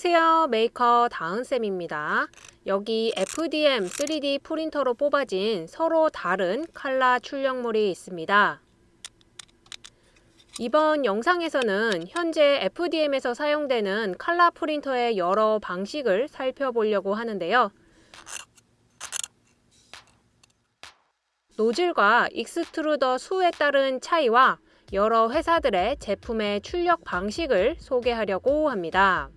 안녕하세요. 메이커 다은쌤입니다. 여기 FDM 3D 프린터로 뽑아진 서로 다른 칼라 출력물이 있습니다. 이번 영상에서는 현재 FDM에서 사용되는 칼라 프린터의 여러 방식을 살펴보려고 하는데요. 노즐과 extruder 수에 따른 차이와 여러 회사들의 제품의 출력 방식을 소개하려고 합니다.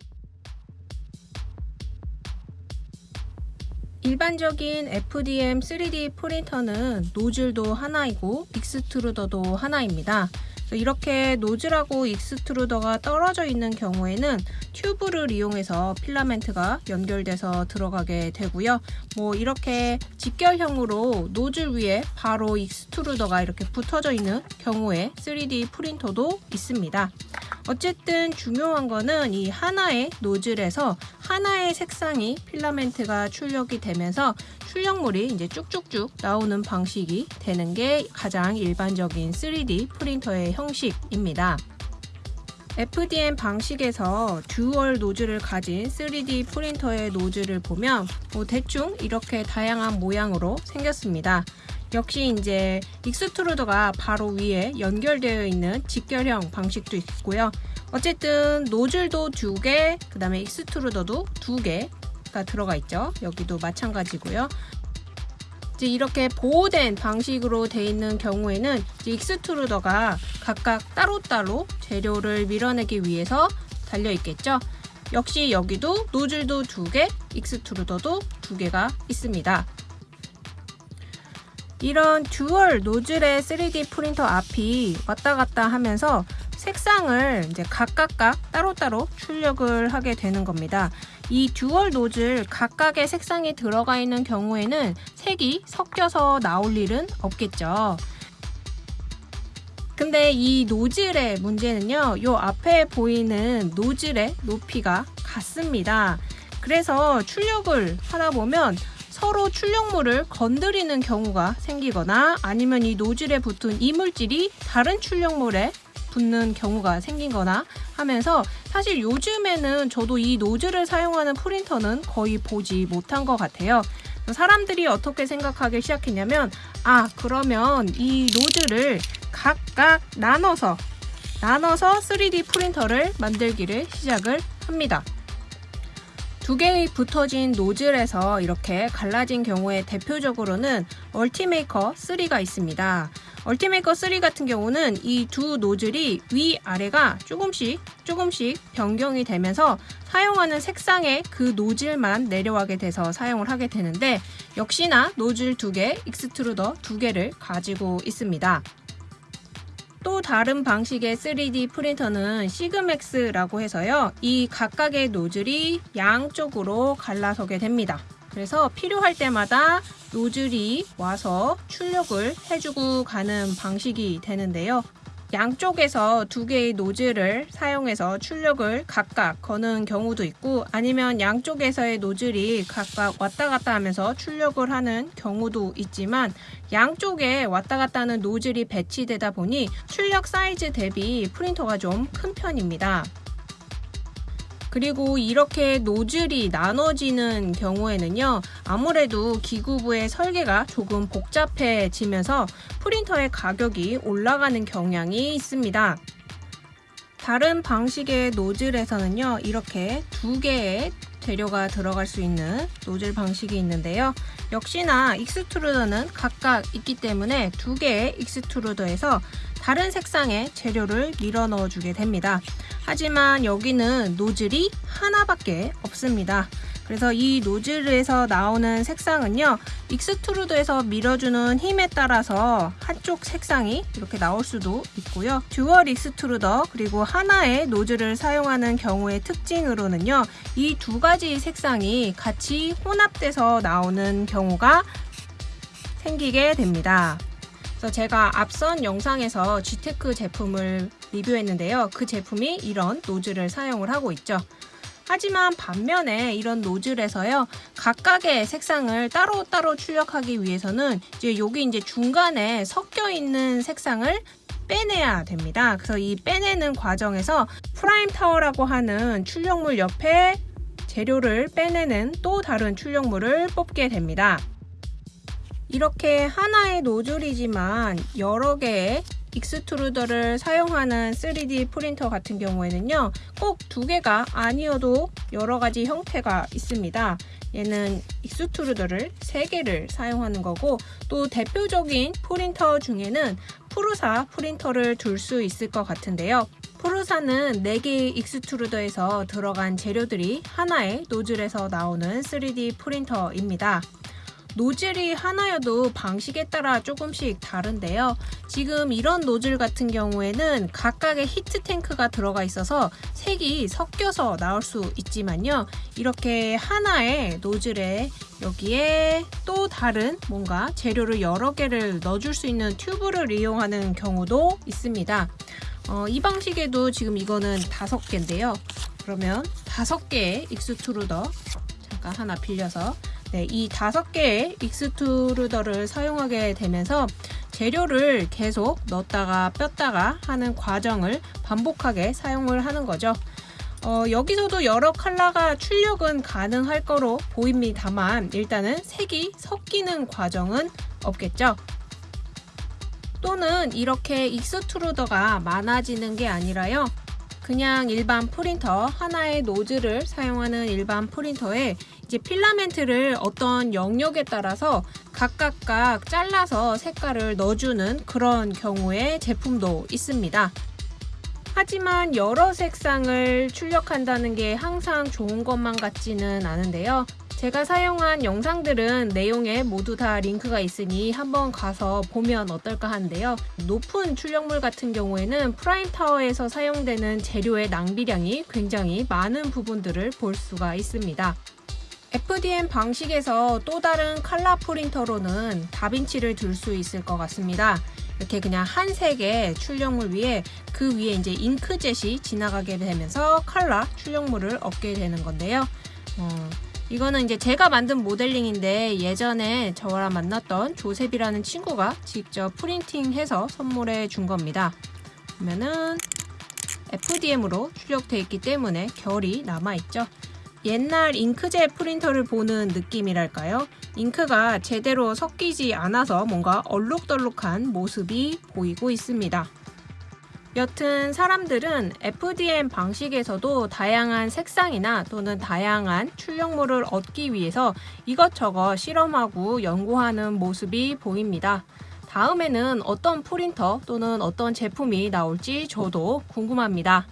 일반적인 FDM 3D 프린터는 노즐도 하나이고 익스트루더도 하나입니다. 이렇게 노즐하고 extruder가 떨어져 있는 경우에는 튜브를 이용해서 필라멘트가 연결돼서 들어가게 되고요. 뭐 이렇게 직결형으로 노즐 위에 바로 extruder가 이렇게 붙어져 있는 경우에 3D 프린터도 있습니다. 어쨌든 중요한 거는 이 하나의 노즐에서 하나의 색상이 필라멘트가 출력이 되면서 출력물이 이제 쭉쭉쭉 나오는 방식이 되는 게 가장 일반적인 3D 프린터의 형식입니다. FDM 방식에서 듀얼 노즐을 가진 3D 프린터의 노즐을 보면 뭐 대충 이렇게 다양한 모양으로 생겼습니다. 역시 이제 extruder가 바로 위에 연결되어 있는 직결형 방식도 있고요. 어쨌든 노즐도 두 개, 그 다음에 익스트루더도 두 개가 들어가 있죠. 여기도 마찬가지고요. 이제 이렇게 보호된 방식으로 되어 있는 경우에는 extruder가 각각 따로따로 재료를 밀어내기 위해서 달려 있겠죠. 역시 여기도 노즐도 두 개, 익스트루더도 두 개가 있습니다. 이런 듀얼 노즐의 3D 프린터 앞이 왔다 갔다 하면서 색상을 이제 각각각 따로따로 출력을 하게 되는 겁니다. 이 듀얼 노즐 각각의 색상이 들어가 있는 경우에는 색이 섞여서 나올 일은 없겠죠. 근데 이 노즐의 문제는요. 이 앞에 보이는 노즐의 높이가 같습니다. 그래서 출력을 하다 보면 서로 출력물을 건드리는 경우가 생기거나 아니면 이 노즐에 붙은 이물질이 다른 출력물에 붙는 경우가 생긴 거나 하면서 사실 요즘에는 저도 이 노즐을 사용하는 프린터는 거의 보지 못한 것 같아요. 사람들이 어떻게 생각하기 시작했냐면 아 그러면 이 노즐을 각각 나눠서 나눠서 3D 프린터를 만들기를 시작을 합니다. 두 개의 붙어진 노즐에서 이렇게 갈라진 경우에 대표적으로는 얼티메이커 3가 있습니다. Ultimaker 3 같은 경우는 이 두 노즐이 위아래가 조금씩 조금씩 변경이 되면서 사용하는 색상의 그 노즐만 내려가게 돼서 사용을 하게 되는데 역시나 노즐 두 개, extruder 두 개를 가지고 있습니다. 또 다른 방식의 3D 프린터는 Sigmax라고 해서요. 이 각각의 노즐이 양쪽으로 갈라서게 됩니다. 그래서 필요할 때마다 노즐이 와서 출력을 해주고 가는 방식이 되는데요. 양쪽에서 두 개의 노즐을 사용해서 출력을 각각 거는 경우도 있고 아니면 양쪽에서의 노즐이 각각 왔다 갔다 하면서 출력을 하는 경우도 있지만 양쪽에 왔다 갔다 하는 노즐이 배치되다 보니 출력 사이즈 대비 프린터가 좀 큰 편입니다. 그리고 이렇게 노즐이 나눠지는 경우에는요 아무래도 기구부의 설계가 조금 복잡해지면서 프린터의 가격이 올라가는 경향이 있습니다. 다른 방식의 노즐에서는요 이렇게 두 개의 재료가 들어갈 수 있는 노즐 방식이 있는데요 역시나 extruder는 각각 있기 때문에 두 개의 extruder에서 다른 색상의 재료를 밀어 넣어 주게 됩니다. 하지만 여기는 노즐이 하나밖에 없습니다. 그래서 이 노즐에서 나오는 색상은요 extruder에서 밀어주는 힘에 따라서 한쪽 색상이 이렇게 나올 수도 있고요 dual extruder 그리고 하나의 노즐을 사용하는 경우의 특징으로는요 이 두 가지 색상이 같이 혼합돼서 나오는 경우가 생기게 됩니다 그래서 제가 앞선 영상에서 Geeetech 제품을 리뷰했는데요. 그 제품이 이런 노즐을 사용을 하고 있죠. 하지만 반면에 이런 노즐에서요 각각의 색상을 따로따로 출력하기 위해서는 이제 여기 이제 중간에 섞여 있는 색상을 빼내야 됩니다. 그래서 이 빼내는 과정에서 prime tower라고 하는 출력물 옆에 재료를 빼내는 또 다른 출력물을 뽑게 됩니다. 이렇게 하나의 노즐이지만 여러 개의 extruder를 사용하는 3D 프린터 같은 경우에는요 꼭 두 개가 아니어도 여러 가지 형태가 있습니다. 얘는 extruder를 3개를 사용하는 거고 또 대표적인 프린터 중에는 Prusa 프린터를 들 수 있을 것 같은데요. Prusa는 4개의 extruder에서 들어간 재료들이 하나의 노즐에서 나오는 3D 프린터입니다 노즐이 하나여도 방식에 따라 조금씩 다른데요. 지금 이런 노즐 같은 경우에는 각각의 heat tank가 들어가 있어서 색이 섞여서 나올 수 있지만요. 이렇게 하나의 노즐에 여기에 또 다른 뭔가 재료를 여러 개를 넣어줄 수 있는 튜브를 이용하는 경우도 있습니다. 어, 이 방식에도 지금 이거는 다섯 개인데요. 그러면 다섯 개의 extruder 잠깐 하나 빌려서 네, 이 다섯 개의 extruder를 사용하게 되면서 재료를 계속 넣었다가 뺐다가 하는 과정을 반복하게 사용을 하는 거죠. 어, 여기서도 여러 컬러가 출력은 가능할 거로 보입니다만 일단은 색이 섞이는 과정은 없겠죠. 또는 이렇게 extruder가 많아지는 게 아니라요. 그냥 일반 프린터 하나의 노즐을 사용하는 일반 프린터에 이제 필라멘트를 어떤 영역에 따라서 각각각 잘라서 색깔을 넣어주는 그런 경우의 제품도 있습니다. 하지만 여러 색상을 출력한다는 게 항상 좋은 것만 같지는 않은데요. 제가 사용한 영상들은 내용에 모두 다 링크가 있으니 한번 가서 보면 어떨까 하는데요. 높은 출력물 같은 경우에는 prime tower에서 사용되는 재료의 낭비량이 굉장히 많은 부분들을 볼 수가 있습니다. FDM 방식에서 또 다른 칼라 프린터로는 다빈치를 둘수 있을 것 같습니다. 이렇게 그냥 한 색의 출력물 위에 그 위에 이제 잉크젯이 지나가게 되면서 칼라 출력물을 얻게 되는 건데요. 어, 이거는 이제 제가 만든 모델링인데 예전에 저랑 만났던 조셉이라는 친구가 직접 프린팅해서 선물해 준 겁니다. 보면은 FDM으로 출력되어 있기 때문에 결이 남아있죠. 옛날 잉크젯 프린터를 보는 느낌이랄까요? 잉크가 제대로 섞이지 않아서 뭔가 얼룩덜룩한 모습이 보이고 있습니다. 여튼 사람들은 FDM 방식에서도 다양한 색상이나 또는 다양한 출력물을 얻기 위해서 이것저것 실험하고 연구하는 모습이 보입니다. 다음에는 어떤 프린터 또는 어떤 제품이 나올지 저도 궁금합니다.